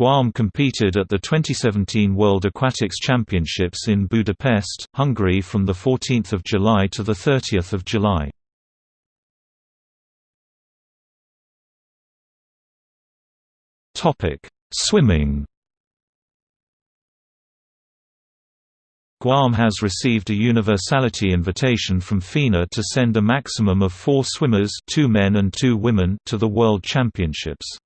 Guam competed at the 2017 World Aquatics Championships in Budapest, Hungary from 14 July to 30 July. Swimming Guam has received a universality invitation from FINA to send a maximum of four swimmers two men and two women to the World Championships.